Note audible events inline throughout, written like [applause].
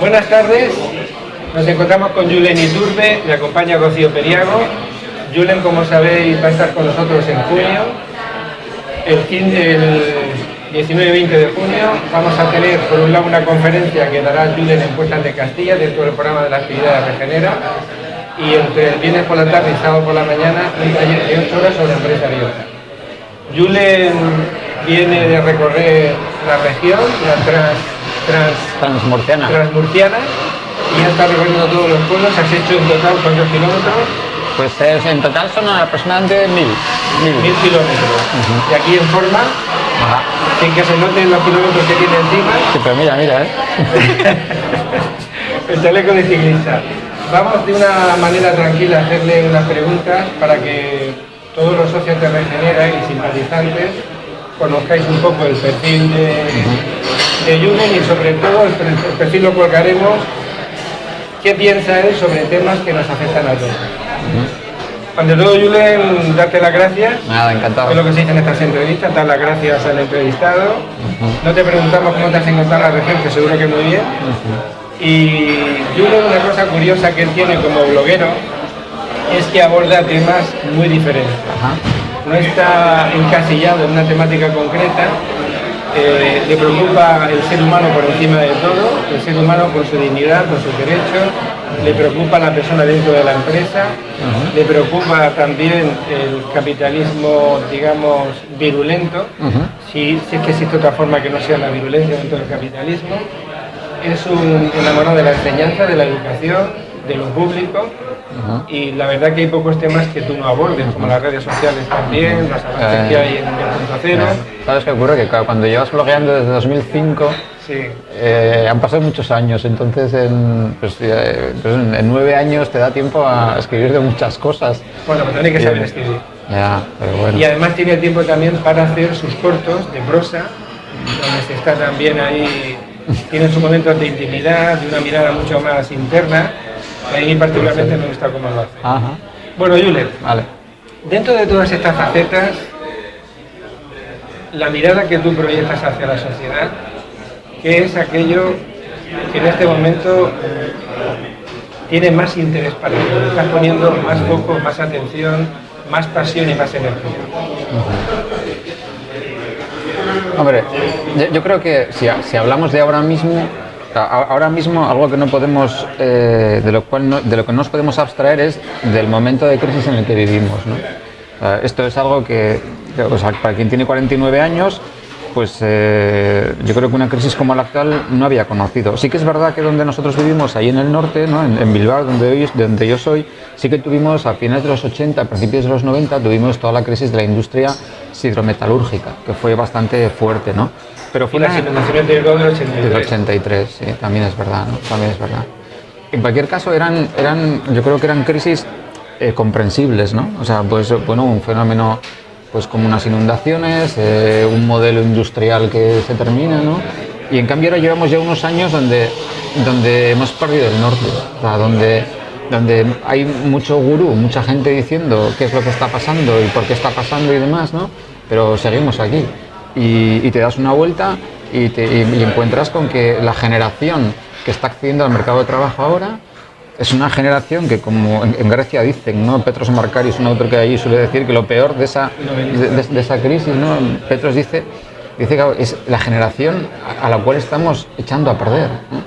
Buenas tardes, nos encontramos con Julen Iturbe, me acompaña Rocío Periago. Julen, como sabéis, va a estar con nosotros en junio. El, 19 y 20 de junio vamos a tener, por un lado, una conferencia que dará Julen en Puertas de Castilla, dentro del programa de la actividad de Regenera, y entre el viernes por la tarde y sábado por la mañana, un taller de 8 horas sobre empresa abierta. Julen viene de recorrer la región, la trans, trans, transmurciana. transmurciana, y ya está recorriendo todos los pueblos. ¿Has hecho en total cuántos kilómetros? Pues es- en total son aproximadamente mil. mil. Mil kilómetros. Y aquí en forma, Ajá. sin que se noten los kilómetros que tiene encima, Sí, pero mira, mira, ¿eh? [laughs] el chaleco de ciclista. Vamos de una manera tranquila a hacerle unas preguntas para que todos los socios de Regenera y simpatizantes conozcáis un poco el perfil de, de y sobre todo el, per- el perfil lo colgaremos qué piensa él sobre temas que nos afectan a todos. Ante todo, Julen, darte las gracias. Nada, encantado. Es lo que se dice en estas entrevistas, dar las gracias al entrevistado. No te preguntamos cómo te has encontrado en la región, que seguro que muy bien. Y Julen, una cosa curiosa que él tiene como bloguero es que aborda temas muy diferentes. No está encasillado en una temática concreta, eh, le preocupa el ser humano por encima de todo, el ser humano con su dignidad, con sus derechos, le preocupa la persona dentro de la empresa, le preocupa también el capitalismo, digamos, virulento, si, si es que existe otra forma que no sea la virulencia dentro del capitalismo. Es un enamorado de la enseñanza, de la educación, de lo público, y la verdad que hay pocos temas que tú no abordes, como las redes sociales también, las avances que hay en el punto cero. ¿Sabes qué ocurre? Que cuando llevas blogueando desde 2005, Sí. eh, han pasado muchos años, entonces en, pues, eh, pues en, en nueve años te da tiempo a escribir de muchas cosas. Bueno, pues tiene que saber escribir. Ya, pero bueno. Y además tiene tiempo también para hacer sus cortos de prosa, donde se está también ahí, tiene sus momentos de intimidad, de una mirada mucho más interna. A mí particularmente me gusta cómo lo hace. Ajá, Bueno, Julen, vale. dentro de todas estas facetas, la mirada que tú proyectas hacia la sociedad, ¿qué es aquello que en este momento tiene más interés para ti? Estás poniendo más foco, más atención, más pasión y más energía. Hombre, yo, creo que si, si hablamos de ahora mismo, ahora mismo algo que no podemos, eh, de, lo cual no, de lo que no nos podemos abstraer es del momento de crisis en el que vivimos. ¿no? Esto es algo que, o sea, para quien tiene 49 años, pues eh, yo creo que una crisis como la actual no había conocido. Sí que es verdad que donde nosotros vivimos, ahí en el norte, ¿no? en, en Bilbao, donde, hoy, donde yo soy, sí que tuvimos a finales de los 80, a principios de los 90, tuvimos toda la crisis de la industria hidrometalúrgica, que fue bastante fuerte, ¿no? Pero Y fue las una, inundaciones del Ebro del del 83. 83, sí, también es verdad, ¿no? También es verdad. En cualquier caso, eran, eran, yo creo que eran crisis eh, comprensibles, ¿no? O sea, pues, bueno, un fenómeno pues como unas inundaciones, eh, un modelo industrial que se termina, ¿no? Y en cambio ahora llevamos ya unos años donde, donde hemos perdido el norte, o sea, donde, donde hay mucho gurú, mucha gente diciendo qué es lo que está pasando y por qué está pasando y demás, ¿no? Pero seguimos aquí y, y te das una vuelta y, te, y- y encuentras con que la generación que está accediendo al mercado de trabajo ahora es una generación que, como en, en Grecia dicen, ¿no? Petros Markarios, un autor que allí, suele decir que lo peor de esa, de, de- de esa crisis, ¿no? Petros dice, dice que es la generación a, la cual estamos echando a perder. ¿no?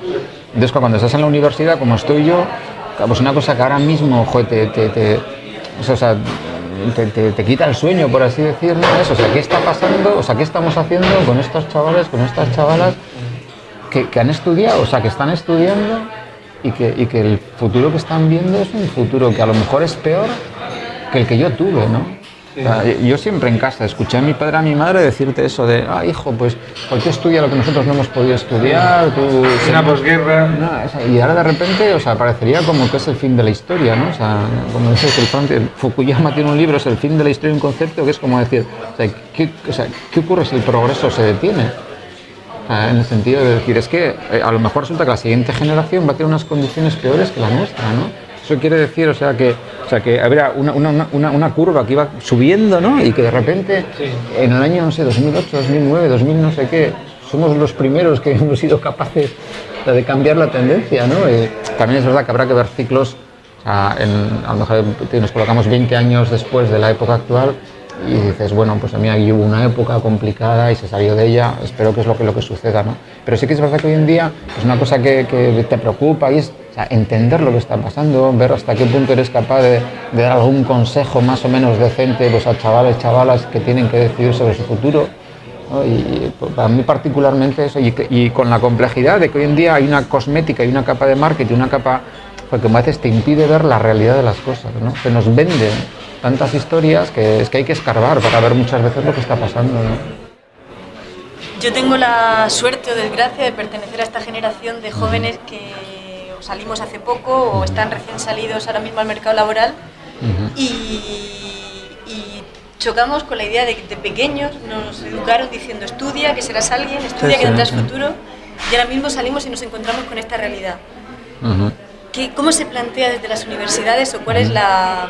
Entonces, cuando estás en la universidad, como estoy yo, pues una cosa que ahora mismo, joder, te, te- te- o sea, te, quita el sueño, por así decirlo, es, o sea, ¿qué está pasando? O sea, ¿qué estamos haciendo con estos chavales, con estas chavalas que, que han estudiado, o sea, que están estudiando y que, y que el futuro que están viendo es un futuro que a lo mejor es peor que el que yo tuve, ¿no? Yo siempre en casa escuché a mi padre a mi madre decirte eso de, ah, hijo, pues, ¿por qué estudia lo que nosotros no hemos podido estudiar? Tú, Una posguerra. no, y ahora de repente, o sea, parecería como que es el fin de la historia, ¿no? O sea, como dice el el Fukuyama tiene un libro, es el fin de la historia, un concepto que es como decir, o sea, ¿qué, o sea, ¿qué ocurre si el progreso se detiene? En el sentido de decir, es que eh, a lo mejor resulta que la siguiente generación va a tener unas condiciones peores que la nuestra, ¿no? Eso quiere decir, o sea, que, o sea, que habría una, una, una, una curva que iba subiendo, ¿no? Y que de repente, en el año, no sé, 2008, 2009, 2000, no sé qué, somos los primeros que [laughs] hemos sido capaces de cambiar la tendencia, ¿no? también es verdad que habrá que ver ciclos, o sea, en, a lo mejor nos colocamos 20 años después de la época actual y dices, bueno, pues a mí aquí hubo una época complicada y se salió de ella, espero que es lo que, lo que suceda, ¿no? Pero sí que es verdad que hoy en día es una cosa que, que te preocupa y es sea, entender lo que está pasando, ver hasta qué punto eres capaz de, de, dar algún consejo más o menos decente pues, a chavales, chavalas que tienen que decidir sobre su futuro. ¿no? Y para mí particularmente eso, y, y, con la complejidad de que hoy en día hay una cosmética y una capa de marketing, una capa porque a veces te impide ver la realidad de las cosas, ¿no? Se nos venden tantas historias que es que hay que escarbar para ver muchas veces lo que está pasando. ¿no? Yo tengo la suerte o desgracia de pertenecer a esta generación de jóvenes que salimos hace poco o están recién salidos ahora mismo al mercado laboral uh -huh. y, y, chocamos con la idea de que de pequeños nos educaron diciendo estudia, que serás alguien, estudia, sí, que tendrás sí. futuro y ahora mismo salimos y nos encontramos con esta realidad. Uh -huh. ¿Qué, ¿Cómo se plantea desde las universidades o cuál es la,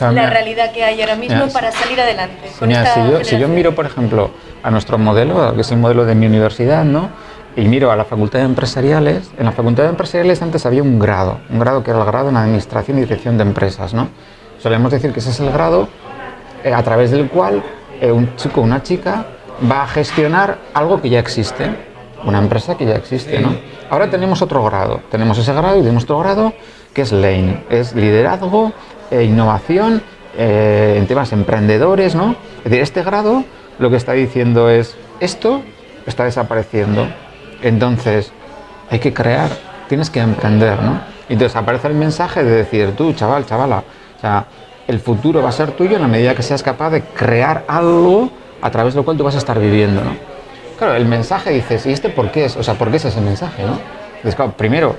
la realidad que hay ahora mismo para salir adelante. Si, yo, si, yo, miro, por ejemplo, a nuestro modelo, que es el modelo de mi universidad, ¿no? Y miro a la Facultad de Empresariales, en la Facultad de Empresariales antes había un grado, un grado que era el grado en Administración y Dirección de Empresas. ¿no? Solemos decir que ese es el grado eh, a través del cual eh, un chico o una chica va a gestionar algo que ya existe, una empresa que ya existe. ¿no? Ahora tenemos otro grado, tenemos ese grado y tenemos otro grado que es LANE, es liderazgo, eh, innovación eh, en temas emprendedores, ¿no? Es decir, este grado lo que está diciendo es, esto está desapareciendo, entonces hay que crear, tienes que emprender, ¿no? Entonces aparece el mensaje de decir, tú, chaval, chavala, o sea, el futuro va a ser tuyo en la medida que seas capaz de crear algo a través de lo cual tú vas a estar viviendo, ¿no? Claro, el mensaje dices, ¿y este por qué es? O sea, ¿por qué es ese mensaje, no? Entonces, claro, primero,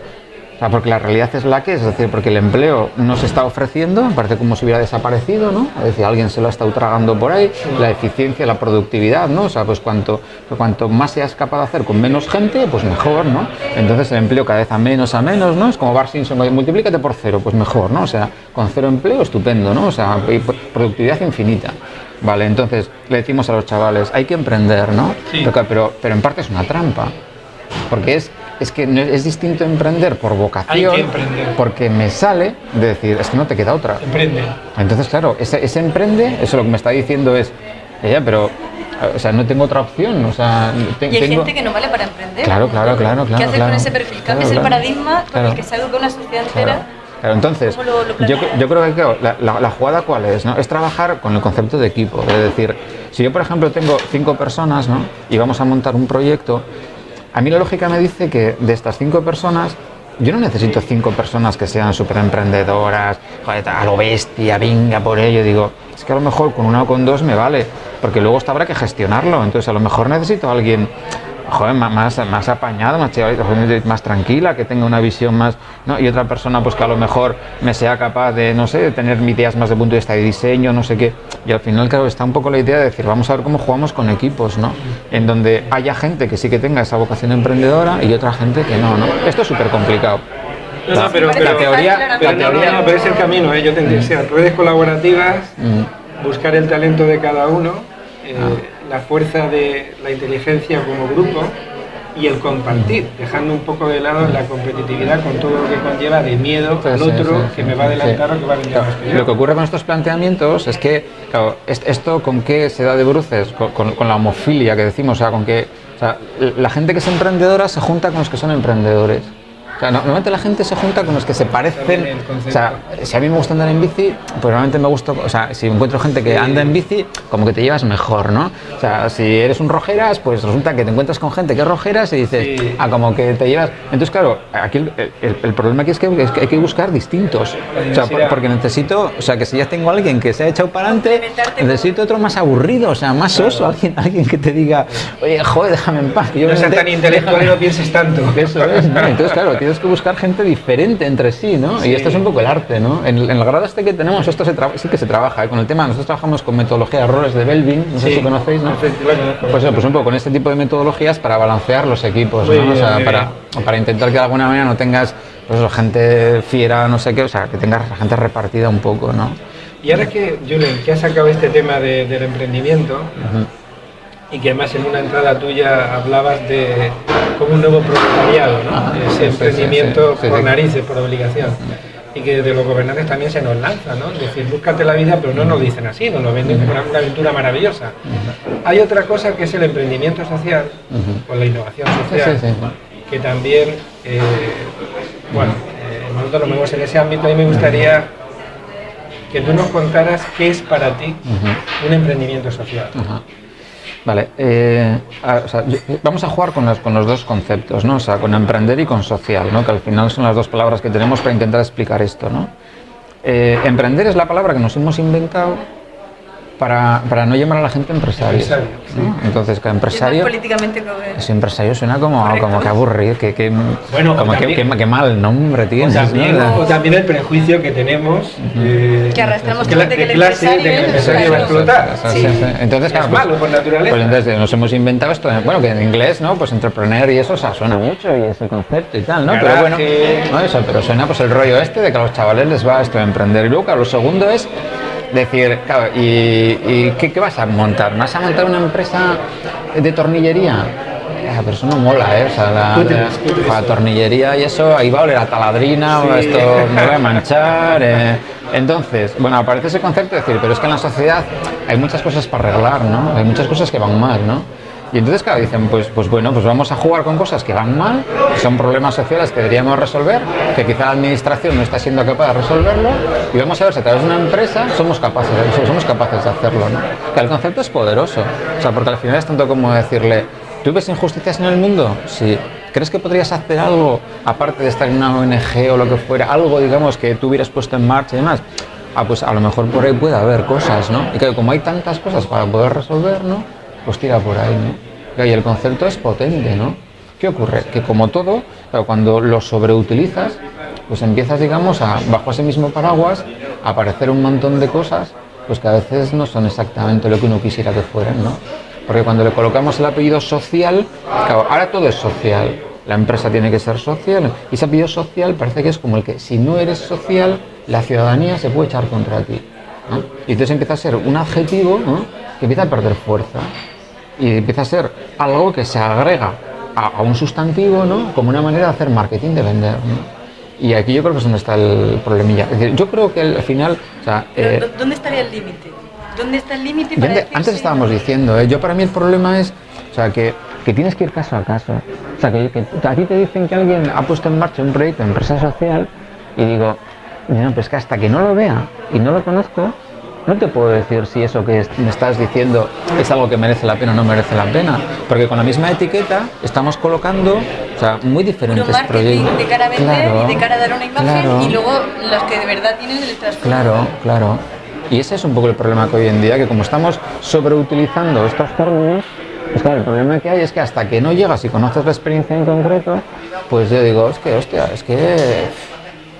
o sea, porque la realidad es la que es, es decir, porque el empleo no se está ofreciendo, parece como si hubiera desaparecido, ¿no? Es decir, alguien se lo ha estado tragando por ahí, la eficiencia, la productividad, ¿no? O sea, pues cuanto, cuanto más seas capaz de hacer con menos gente, pues mejor, ¿no? Entonces el empleo cada vez a menos a menos, ¿no? Es como Bar Simpson, multiplícate por cero, pues mejor, ¿no? O sea, con cero empleo, estupendo, ¿no? O sea, productividad infinita. Vale, entonces le decimos a los chavales, hay que emprender, ¿no? Sí. Pero, pero en parte es una trampa, porque es es que es distinto emprender por vocación, emprender. porque me sale de decir, es que no te queda otra. Emprende. Entonces, claro, ese, ese emprende, eso lo que me está diciendo es, ella, pero o sea, no tengo otra opción. O sea, te, y hay tengo... gente que no vale para emprender. Claro, claro, claro. claro ¿Qué haces claro, con ese perfil? Cambias claro, el paradigma con el que se educa una sociedad entera. Claro, entonces, lo, lo yo, yo, creo que claro, la, la, la, jugada cuál es, ¿no? Es trabajar con el concepto de equipo. Es decir, si yo, por ejemplo, tengo cinco personas, ¿no? Y vamos a montar un proyecto, a mí la lógica me dice que de estas cinco personas, yo no necesito cinco personas que sean súper emprendedoras, a lo bestia, venga por ello. Digo, es que a lo mejor con una o con dos me vale, porque luego esto habrá que gestionarlo. Entonces a lo mejor necesito a alguien joder, más, más apañada, más, más tranquila, que tenga una visión más, ¿no? Y otra persona pues que a lo mejor me sea capaz de, no sé, de tener ideas más de punto de vista de diseño, no sé qué. Y al final, claro, está un poco la idea de decir, vamos a ver cómo jugamos con equipos, ¿no? En donde haya gente que sí que tenga esa vocación emprendedora y otra gente que no, ¿no? Esto es súper complicado. No, no, pero, la teoría, pero, la teoría... No, no, pero es el camino, ¿eh? yo tendría que ser redes colaborativas, mm. buscar el talento de cada uno, eh, ah la fuerza de la inteligencia como grupo y el compartir, dejando un poco de lado la competitividad con todo lo que conlleva de miedo al otro sí, sí, que me va a adelantar o que va a venir claro. más que Lo que ocurre con estos planteamientos es que, claro, esto con qué se da de bruces, con, con, con la homofilia que decimos, o sea, con que o sea, la gente que es emprendedora se junta con los que son emprendedores. O sea, normalmente la gente se junta con los que se parecen. O sea, si a mí me gusta andar en bici, pues normalmente me gusta. O sea, si encuentro gente que anda en bici, como que te llevas mejor, ¿no? O sea, si eres un rojeras, pues resulta que te encuentras con gente que es rojeras y dices, sí. ah, como que te llevas. Entonces, claro, aquí el, el, el problema aquí es que, es que, hay que buscar distintos. O sea, por, porque necesito. O sea, que si ya tengo a alguien que se ha echado para adelante, necesito otro más aburrido, o sea, más soso, alguien, alguien que te diga, oye, joder, déjame en paz. Que yo no seas tan intelectual y no pienses tanto. Eso es, ¿no? Entonces, claro, tienes que buscar gente diferente entre sí, ¿no? Sí. Y esto es un poco el arte, ¿no? En, en el grado este que tenemos, esto se sí que se trabaja, ¿eh? con el tema, nosotros trabajamos con metodología de errores de Belvin, no sé sí. si conocéis, ¿no? Pues, pues un poco con este tipo de metodologías para balancear los equipos, ¿no? o sea, para, para intentar que de alguna manera no tengas pues gente fiera, no sé qué, o sea, que tengas gente repartida un poco, ¿no? Y ahora que, Julen, que has sacado este tema de- del emprendimiento y que además en una entrada tuya hablabas de como un nuevo proletariado, ¿no? Ah, Ese sí, emprendimiento sí, sí, por narices, por obligación. Y que desde los gobernantes también se nos lanza, ¿no? Es decir, búscate la vida, pero no nos dicen así, nos lo venden como una, aventura maravillosa. Hay otra cosa que es el emprendimiento social o la innovación social, que también, eh, bueno, eh, nosotros lo vemos en ese ámbito y me gustaría que tú nos contaras qué es para ti un emprendimiento social. Vale, eh, vamos a jugar con los, con los dos conceptos, ¿no? O sea, con emprender y con social, ¿no? Que al final son las dos palabras que tenemos para intentar explicar esto, ¿no? Eh, emprender es la palabra que nos hemos inventado para, para no llamar a la gente empresario. Empresario, ¿no? Entonces, que Es empresario... políticamente correcto. Ese empresario suena como, Correcto. como que aburrido, que, que, Bueno, o como que, también- que- que mal nombre O tienes. también, ¿no? o también el prejuicio que tenemos eh, Que arrastramos de, de que el clase, de que el empresario empresario es- va a explotar. Sí, sí. Entonces, Es claro, pues- malo por naturaleza. Pues entonces nos hemos inventado esto, bueno, que en inglés, ¿no? Pues entrepreneur y eso, o sea, suena mucho y es el concepto y tal, ¿no? Pero bueno, Garaje. no eso, pero suena pues el rollo este de que a los chavales les va esto de emprender. Y luego, claro, lo segundo es decir, claro, ¿y, y qué, qué vas a montar? ¿Vas a montar una empresa de tornillería? Ah, pero eso no mola, ¿eh? O sea, la, la- tornillería y eso, ahí va a oler a taladrina, Sí. esto me voy a manchar. eh. Entonces, bueno, aparece ese concepto de decir, pero es que en la sociedad hay muchas cosas para arreglar, ¿no? Hay muchas cosas que van mal, ¿no? Y entonces, claro, dicen, pues, pues bueno, pues vamos a jugar con cosas que van mal, que son problemas sociales que deberíamos resolver, que quizá la administración no está siendo capaz de resolverlo, y vamos a ver si a través de una empresa somos capaces, somos capaces de hacerlo, ¿no? Que el concepto es poderoso, o sea, porque al final es tanto como decirle, ¿tú ves injusticias en el mundo? Sí. ¿Crees que podrías hacer algo, aparte de estar en una ONG o lo que fuera, algo, digamos, que tú hubieras puesto en marcha y demás? Ah, pues a lo mejor por ahí puede haber cosas, ¿no? Y que como hay tantas cosas para poder resolver, ¿no? Pues tira por ahí, ¿no? Y el concepto es potente, ¿no? ¿Qué ocurre? Que como todo, claro, cuando lo sobreutilizas, pues empiezas, digamos, a, bajo ese mismo paraguas, a aparecer un montón de cosas, pues que a veces no son exactamente lo que uno quisiera que fueran, ¿no? Porque cuando le colocamos el apellido social, claro, ahora todo es social. La empresa tiene que ser social. Y ese apellido social parece que es como el que si no eres social, la ciudadanía se puede echar contra ti. ¿no? Y entonces empieza a ser un adjetivo ¿no? que empieza a perder fuerza. Y empieza a ser algo que se agrega a, a un sustantivo ¿no? como una manera de hacer marketing, de vender. ¿no? Y aquí yo creo que es donde está el problemilla. Es decir, yo creo que al final... O sea, Pero, eh, ¿dó- ¿Dónde estaría el límite? ¿Dónde está el límite para decir antes sí? estábamos diciendo, ¿eh? yo para mí el problema es, o sea, que, que tienes que ir caso a caso. O sea, que, que a ti te dicen que alguien ha puesto en marcha un proyecto de empresa social y digo, no, pues que hasta que no lo vea y no lo conozco, no te puedo decir si eso que me estás diciendo es algo que merece la pena o no merece la pena. Porque con la misma etiqueta estamos colocando, o sea, muy diferentes proyectos. de cara a vender Claro, y de cara a dar una imagen claro. y luego los que de verdad tienen el. Claro, claro. Y ese es un poco el problema que hoy en día, que como estamos sobreutilizando estos términos, pues claro, el problema que hay es que hasta que no llegas y conoces la experiencia en concreto, pues yo digo, es que, hostia, es que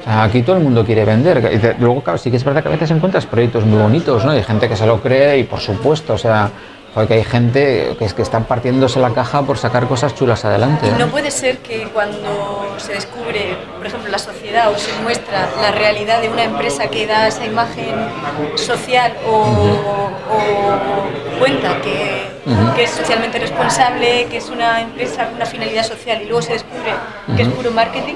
aquí todo el mundo quiere vender. Luego, claro, sí que es verdad que a veces encuentras proyectos muy bonitos, ¿no? Hay gente que se lo cree y por supuesto, o sea, porque hay gente que es que están partiéndose la caja por sacar cosas chulas adelante. Y ¿no? puede ser que cuando se descubre, por ejemplo, la sociedad o se muestra la realidad de una empresa que da esa imagen social o, o cuenta que, que es socialmente responsable, que es una empresa con una finalidad social y luego se descubre que es puro marketing.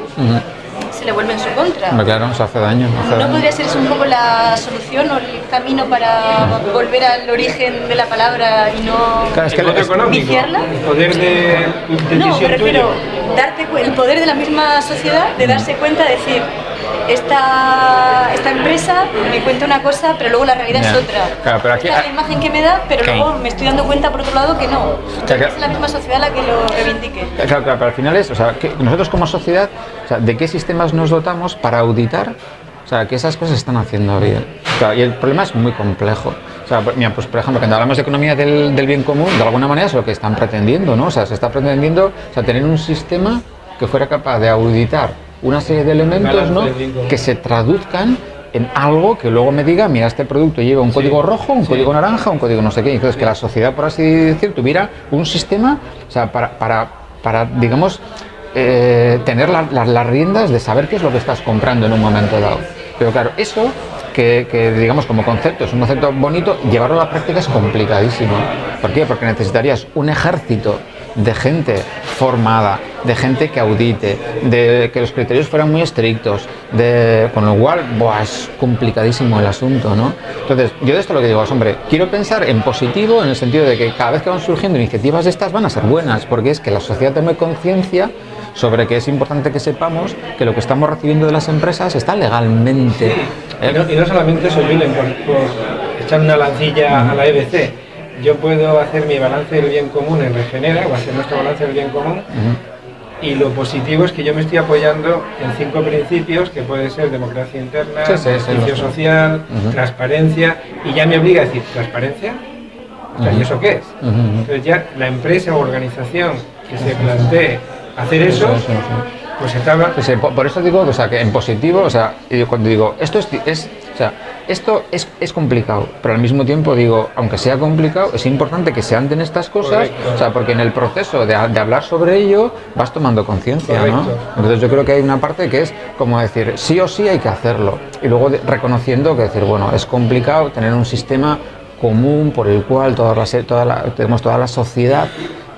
Se le vuelve en su contra. Claro, se hace daño. hace ¿No daño. podría ser eso un poco la solución o el camino para volver al origen de la palabra y no Claro, es que el voto es- económico, viciarla? el poder de, de No, me refiero darte cu- el poder de la misma sociedad de darse cuenta, de decir, esta, esta empresa me cuenta una cosa, pero luego la realidad es otra. Claro, pero aquí- Esta es la imagen que me da, pero luego me estoy dando cuenta por otro lado que no. sea, que- es la misma sociedad la que lo reivindique. Claro, claro, pero al final es, o sea, que nosotros como sociedad, o sea, ¿de qué sistemas nos dotamos para auditar? O sea, que esas cosas se están haciendo bien. O sea, y el problema es muy complejo. O sea, pues, mira, pues por ejemplo, cuando hablamos de economía del, del bien común, de alguna manera es lo que están pretendiendo, ¿no? O sea, se está pretendiendo o sea, tener un sistema que fuera capaz de auditar una serie de elementos, ¿no? Que se traduzcan en algo que luego me diga, mira, este producto lleva un código rojo, un código naranja, un código no sé qué. Entonces, que la sociedad, por así decir, tuviera un sistema, o sea, para, para, para digamos, eh, tener las riendas de saber qué es lo que estás comprando en un momento dado. Pero claro, eso que, que, digamos como concepto es un concepto bonito, llevarlo a la práctica es complicadísimo. ¿Por qué? Porque necesitarías un ejército de gente formada, de gente que audite, de que los criterios fueran muy estrictos, de, con lo cual, es complicadísimo el asunto, ¿no? Entonces, yo de esto lo que digo es, hombre, quiero pensar en positivo en el sentido de que cada vez que van surgiendo iniciativas de estas van a ser buenas, porque es que la sociedad tome conciencia sobre que es importante que sepamos que lo que estamos recibiendo de las empresas está legalmente. Y, no, solamente eso, Julen, por, por echar una lancilla a la EBC, yo puedo hacer mi balance del bien común en Regenera, o hacer nuestro balance del bien común, y lo positivo es que yo me estoy apoyando en cinco principios, que puede ser democracia interna, sí, social, transparencia, y ya me obliga a decir, ¿transparencia? ¿y eso qué es? Entonces ya la empresa o organización que se plantee hacer eso, pues estaba... por, eso digo o sea, que en positivo, o sea, cuando digo, esto es, es o sea, esto es, es, complicado, pero al mismo tiempo digo, aunque sea complicado, es importante que se anden estas cosas, o sea, porque en el proceso de, de hablar sobre ello vas tomando conciencia, ¿no? Entonces yo creo que hay una parte que es como decir, sí o sí hay que hacerlo, y luego reconociendo que decir, bueno, es complicado tener un sistema común por el cual toda la, toda la, tenemos toda la sociedad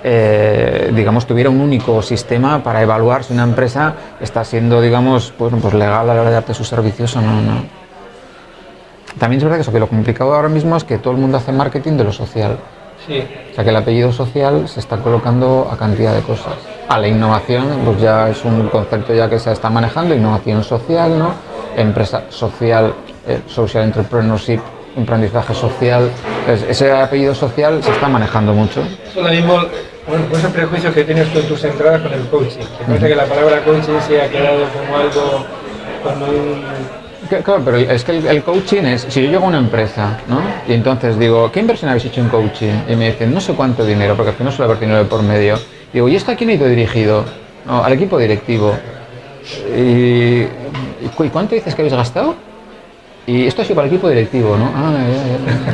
eh, digamos, tuviera un único sistema para evaluar si una empresa está siendo, digamos, pues, pues legal a la hora de darte sus servicios o no, no. También es verdad que, eso, que lo complicado ahora mismo es que todo el mundo hace marketing de lo social. Sí. O sea, que el apellido social se está colocando a cantidad de cosas. A la innovación, pues ya es un concepto ya que se está manejando, innovación social, ¿no? Empresa social, eh, social entrepreneurship, emprendizaje social. ese apellido social se está manejando mucho. Lo mismo bueno, pues el prejuicio que tienes tú en tus entradas con el coaching. Que parece que la palabra coaching se ha quedado como algo, como un... Claro, pero es que el, coaching es, si yo llego a una empresa, ¿no? Y entonces digo, ¿qué inversión habéis hecho en coaching? Y me dicen, no sé cuánto dinero, porque al final suele haber dinero por medio. Digo, ¿y esto a quién ha ido dirigido? No, al equipo directivo. ¿Y, ¿Y cuánto dices que habéis gastado? Y esto ha sido para el equipo directivo, ¿no? Ah,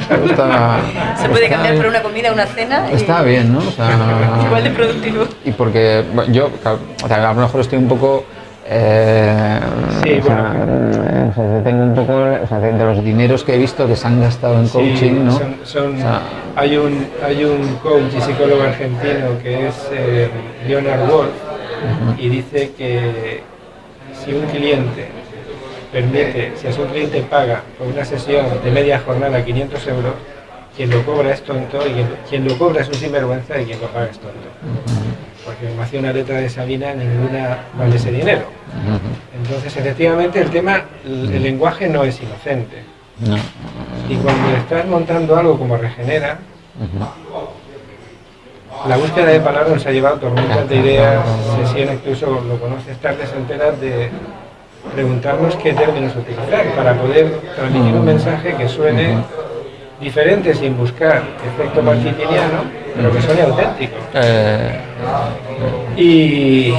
ya, [laughs] Se puede cambiar por una comida, una cena. Está bien, ¿no? [laughs] Igual de productivo. Y porque yo, o sea, a lo mejor estoy un poco. Eh, sí, bueno. tengo un poco o sea, de los dineros que he visto que se han gastado en coaching, ¿no? Son, hay, un, hay un coach y psicólogo argentino que es eh, Leonard Wolf y dice que si un cliente permite, si a su cliente paga por una sesión de media jornada 500 euros, quien lo cobra es tonto y quien, lo cobra es un sinvergüenza y quien lo paga es tonto. Porque me hacía una letra de Sabina, ninguna vale ese dinero. Entonces, efectivamente, el tema, el, lenguaje no es inocente. Y cuando estás montando algo como Regenera, la búsqueda de palabras nos ha llevado tormentas de ideas, sesiones, incluso lo conoces tarde, se enteras de preguntarnos qué términos utilizar para poder transmitir un mensaje que suene diferente sin buscar efecto marketingiano, pero que suene auténtico. Eh, y, y,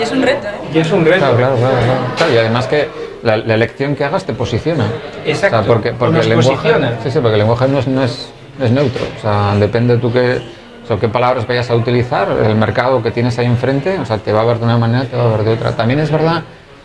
es un reto, ¿eh? Y es un reto. Claro, claro, claro. y además que la, elección que hagas te posiciona. Exacto. porque, porque el lenguaje, sí, sí, porque el lenguaje no es, no es, es neutro. O sea, depende tú qué, o qué palabras vayas a utilizar, el mercado que tienes ahí enfrente, o sea, te va a ver de una manera, te va a ver de otra. También es verdad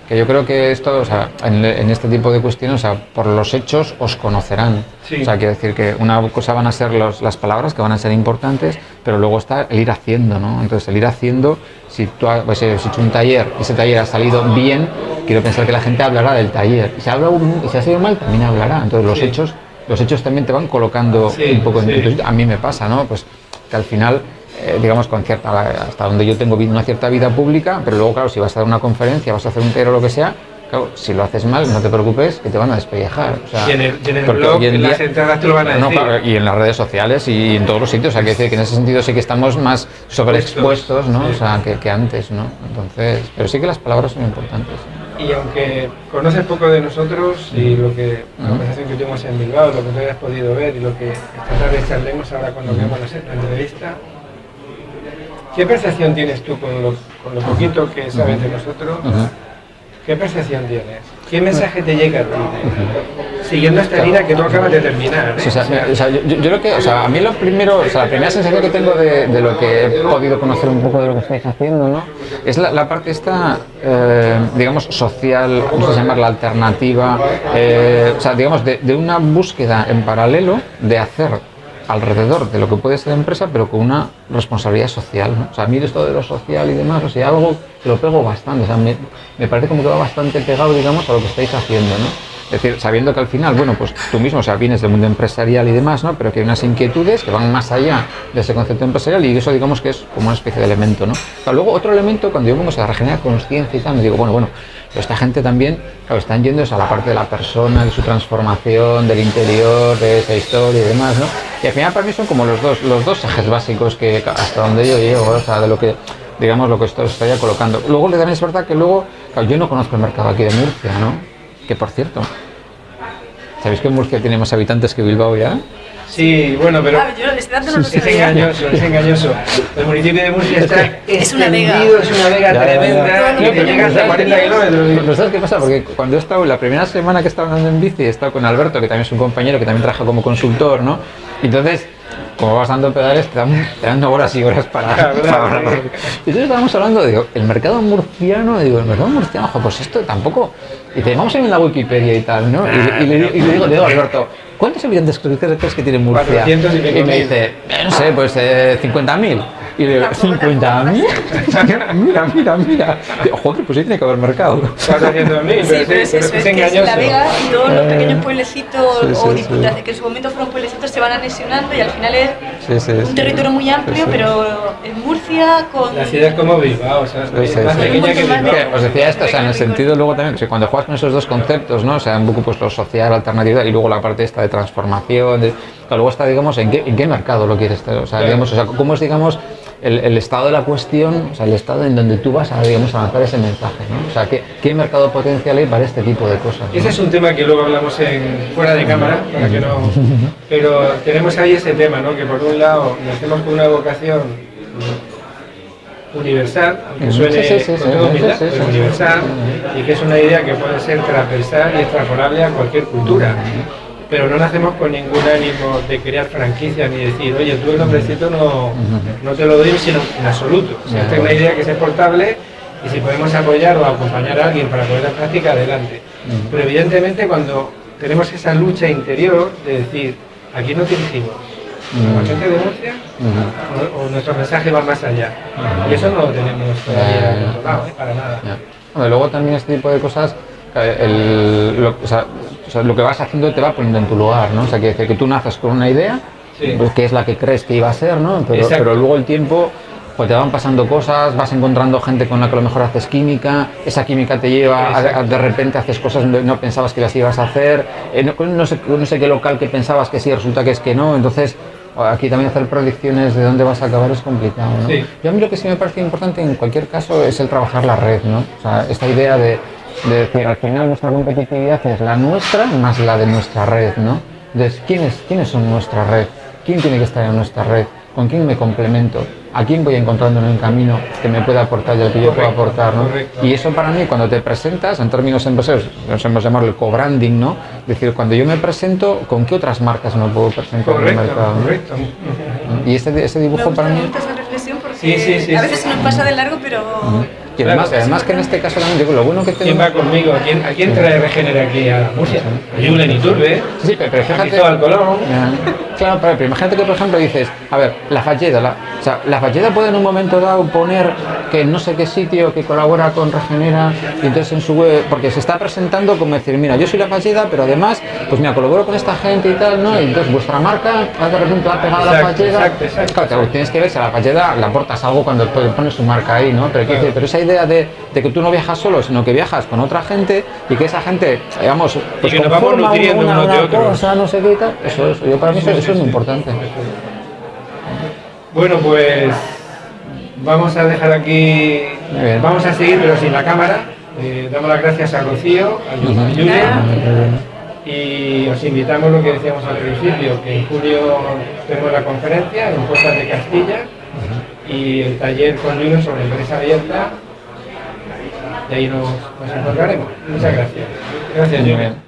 que yo creo que esto, o sea, en, este tipo de cuestiones, o sea, por los hechos os conocerán. O sea, quiere decir que una cosa van a ser los, las palabras que van a ser importantes, pero luego está el ir haciendo, ¿no? Entonces, el ir haciendo, si tú has, pues, hecho un taller y ese taller ha salido bien, quiero pensar que la gente hablará del taller. Y si, habla, y si ha sido mal, también hablará. Entonces, los hechos los hechos también te van colocando un poco en A mí me pasa, ¿no? Pues que al final eh, digamos, con cierta, hasta donde yo tengo una cierta vida pública, pero luego, claro, si vas a dar una conferencia, vas a hacer un tero o lo que sea, claro, si lo haces mal, no te preocupes, que te van a despellejar. O sea, y en el, blog, en, las entradas te lo van a decir. y en las redes sociales y en todos los sitios, o sea, que decir que en ese sentido sí que estamos más sobreexpuestos, ¿no? O sea, que, que, antes, ¿no? Entonces, pero sí que las palabras son importantes. Y aunque conoces poco de nosotros y lo que, la conversación que tuvimos en Bilbao, lo que tú hayas podido ver y lo que esta tarde charlemos ahora cuando veamos la entrevista, ¿Qué percepción tienes tú con lo, con lo poquito que sabes de nosotros? ¿Qué percepción tienes? ¿Qué mensaje te llega a ti? siguiendo esta línea que no acabas de terminar. ¿eh? O sea, o sea, yo, yo creo que, o sea, a mí lo primero, o sea, la primera sensación que tengo de, de lo que he podido conocer un poco de lo que estáis haciendo, ¿no? Es la, la parte esta, eh, digamos, social, vamos a llamarla alternativa, eh, o sea, digamos, de, de una búsqueda en paralelo de hacer alrededor de lo que puede ser empresa, pero con una responsabilidad social. ¿no? O sea, a mí esto de lo social y demás, o sea, algo que lo pego bastante, o sea, me, me parece como que va bastante pegado, digamos, a lo que estáis haciendo, ¿no? Es decir, sabiendo que al final, bueno, pues tú mismo, o sea, vienes del mundo empresarial y demás, ¿no? Pero que hay unas inquietudes que van más allá de ese concepto empresarial y eso, digamos, que es como una especie de elemento, ¿no? Luego, otro elemento, cuando yo vengo a regenerar conciencia y tal, me digo, bueno, bueno, pero esta gente también, claro, están yendo a la parte de la persona, de su transformación, del interior, de esa historia y demás, ¿no? Y al final para mí son como los dos, los dos ejes básicos que hasta donde yo llego, o sea, de lo que digamos lo que esto estaría colocando. Luego también es verdad que luego, claro, yo no conozco el mercado aquí de Murcia, ¿no? Que por cierto, ¿sabéis que Murcia tiene más habitantes que Bilbao ya? Sí, bueno, pero Ah, yo es engañoso, es engañoso. El municipio de Murcia está Es una vega. es una vega Ya, ya, ya. tremenda y que llega hasta 40 kilómetros. Pero ¿sabes qué pasa? Porque cuando he estado, la primera semana que estaba andando en bici, he estado con Alberto, que también es un compañero que también trabaja como consultor, ¿no? Entonces, como vas dando pedales, te dan, te dan horas y horas para, Claro, para claro. hablar. Y entonces estábamos hablando, digo, el mercado murciano, digo, el mercado murciano, ojo, pues esto tampoco. Y dice, vamos a ir en la Wikipedia y tal, ¿no? Y, y le, y le digo, le digo a Alberto, ¿cuántos habitantes crees que tiene Murcia? 400 y pico me dice, "Eh, no sé, pues eh, 50.000. Y le digo, ¿50.000? mira, mira, mira. Digo, Joder, pues ahí tiene que haber mercado. 400.000, Sí, pero es pero eso, es, es que es engañoso. La Vega y todos los pequeños pueblecitos sí, sí, o sí. diputaciones que en su momento fueron pueblecitos se van anexionando y al final es Sí, sí, un sí. territorio muy amplio, Sí, sí. pero en Murcia con... La ciudad es como Bilbao, o sea, es Sí, sí, más sí. pequeña que Bilbao. Os decía esto, o sea, en el sentido luego también, que cuando juegas con esos dos conceptos, ¿no? O sea, un poco pues lo social, alternatividad y luego la parte esta de transformación, de, luego está, digamos, en qué, en qué mercado lo quieres tener, o sea, digamos, o sea, cómo es, digamos, el, el estado de la cuestión, o sea, el estado en donde tú vas a, digamos, a lanzar ese mensaje, ¿no? O sea, qué, qué mercado potencial hay para este tipo de cosas. ¿no? Ese es un tema que luego hablamos en, fuera de cámara, para que no... [laughs] Pero tenemos ahí ese tema, ¿no? Que por un lado nacemos con una vocación universal, aunque suene Sí, sí, sí, con sí, toda sí, humildad, sí, sí, pero sí. universal, y que es una idea que puede ser transversal y extrapolable a cualquier cultura. Pero no nacemos con ningún ánimo de crear franquicias ni decir, oye, tú el nombrecito no, no te lo doy sino en absoluto. O sea, esta es una idea que es exportable y si podemos apoyar o acompañar a alguien para ponerla en práctica, adelante. Pero evidentemente cuando tenemos esa lucha interior de decir, aquí no dirigimos, a la gente de Murcia, o, o nuestro mensaje va más allá. Y eso no lo tenemos todavía controlado, ¿eh? para nada. Hombre, luego también este tipo de cosas, eh, el- lo, o sea, o sea, lo que vas haciendo te va poniendo en tu lugar, ¿no? O sea, quiere decir que tú naces con una idea, Sí. pues, que es la que crees que iba a ser, ¿no? Pero, pero luego el tiempo, pues te van pasando cosas, vas encontrando gente con la que a lo mejor haces química, esa química te lleva, a, a- de repente haces cosas donde no pensabas que las ibas a hacer, eh, no, no sé, no sé qué local que pensabas que sí, resulta que es que no, entonces... Aquí también hacer predicciones de dónde vas a acabar es complicado, ¿no? Sí. Yo a mí lo que sí me parece importante en cualquier caso es el trabajar la red, ¿no? O sea, esta idea de, de decir, al final nuestra competitividad es la nuestra más la de nuestra red, ¿no? Entonces, ¿quiénes, ¿quiénes son nuestra red? ¿Quién tiene que estar en nuestra red? ¿Con quién me complemento? ¿A quién voy encontrando en el camino que me pueda aportar y al que yo pueda aportar, ¿no? Y eso para mí, cuando te presentas, en términos empresarios, nos hemos llamado el co-branding, ¿no? Es decir, cuando yo me presento, ¿con qué otras marcas me puedo presentar en el Correcto, mercado? no? Y ese Me dibujo gusta, para mí... esa reflexión porque Sí, sí, sí, a sí. veces se nos pasa de largo, pero... Y además, Claro. además que en este caso también lo bueno que ¿Quién tengo... va conmigo? ¿A quién, a quién trae Regenera aquí a Murcia? A Julen Iturbe, Sí, pero, a fíjate... Cristóbal Colón. Claro, pero, imagínate que por ejemplo dices, a ver, la Falleda, la, o sea, la Falleda puede en un momento dado poner que no sé qué sitio que colabora con Regenera y entonces en su web, porque se está presentando como decir, mira, yo soy la Falleda, pero además, pues mira, colaboro con esta gente y tal, ¿no? Y entonces vuestra marca de repente va pegada a la Falleda. exacto, exacto. Claro, claro, tienes que ver si a la Falleda le aportas algo cuando pones su marca ahí, ¿no? Pero, quiero decir, pero esa idea de, de que tú no viajas solo, sino que viajas con otra gente y que esa gente, digamos, pues que nos vamos nutriendo una, de cosa, no sé qué y tal, eso, eso, yo para mí eso, eso es muy importante. Bueno, pues vamos a dejar aquí, vamos a seguir pero sin la cámara. Eh, damos las gracias a Rocío, a. Julen y os invitamos lo que decíamos al principio, que en julio tenemos la conferencia en Puertas de Castilla y el taller con Julen sobre empresa abierta y ahí nos, nos encontraremos. Muchas gracias. Gracias, bien.